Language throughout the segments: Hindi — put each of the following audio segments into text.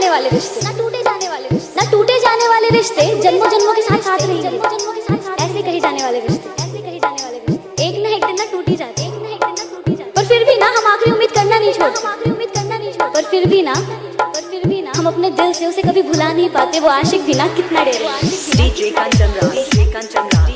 जाने वाले रिश्ते। ना टूटे जाने वाले रिश्ते। ना टूटे जाने वाले रिश्ते जन्मों जन्मों के साथ साथ रहेंगे। जन्मों जन्मों के साथ साथ ऐसे कहे जाने वाले रिश्ते। ऐसे कहे जाने वाले रिश्ते। एक ना एक दिन ना टूट ही जाते। एक ना एक दिन ना टूट ही जाते। पर फिर भी ना हम आखिरी उम्मीद करना नहीं छोड़ते हम आखिरी उम्मीद करना नहीं छोड़ते। पर फिर भी ना पर फिर भी ना हम अपने दिल से उसे कभी भुला नहीं पाते। वो आशिक भी ना कितना डेर। DJ Kanchan Rao, DJ Kanchan Rao,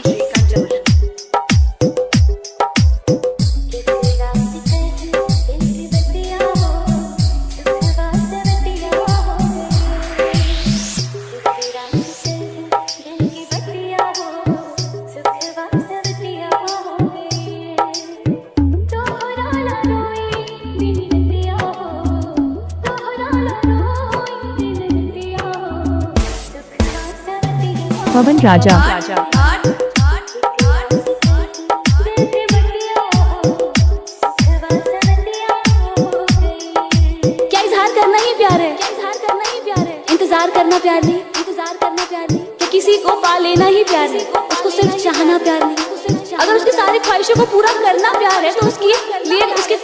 Pawan Raja. क्या इजहार करना ही प्यार है? इंतज़ार करना प्यार नहीं, इंतज़ार करना प्यार नहीं। कि किसी को पा लेना ही प्यार है, उसको सिर्फ़ चाहना प्यार नहीं। अगर उसकी सारी ख्वाहिशों को पूरा करना प्यार है तो उसकी लिए, उसके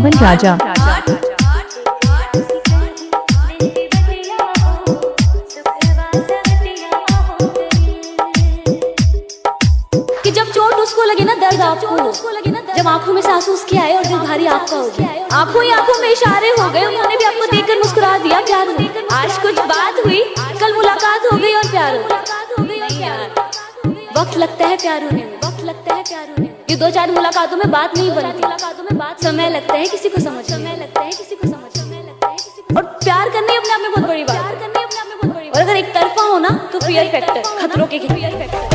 पवन राजा। कि जब चोट उसको लगे ना दर्द आपको, जब आँखों में सांस उसके आए और दिल भारी आपका हो गया। आँखों ही आँखों में इशारे हो गए, उन्होंने भी आपको देखकर मुस्कुरा दिया प्यार आज कुछ बात हुई, कल मुलाकात हो गई और प्यार हो यार वक्त लगता है प्यार होने में वक्त लगता है प्यार होने में। ये दो चार मुलाकातों में बात नहीं बनती। मुलाकातों में बात समय लगता है किसी को समझ समय लगता है किसी को समझ समय लगता है किसी को और प्यार करने अपने आप में बहुत बड़ी बात प्यार करने अपने आप में बहुत बड़ी और अगर एक तरफा हो ना तो फियर फैक्टर खतरों के फियर फैक्टर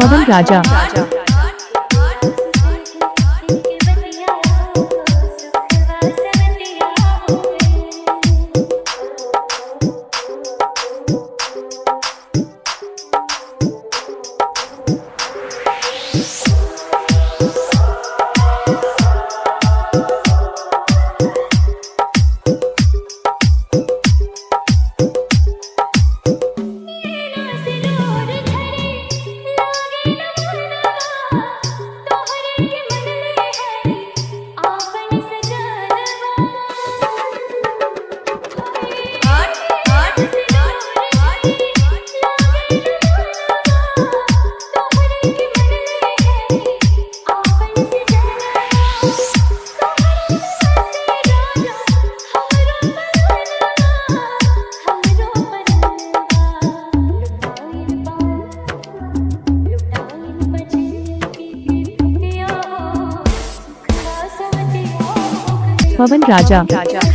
पवन राजा। पवन राजा रखई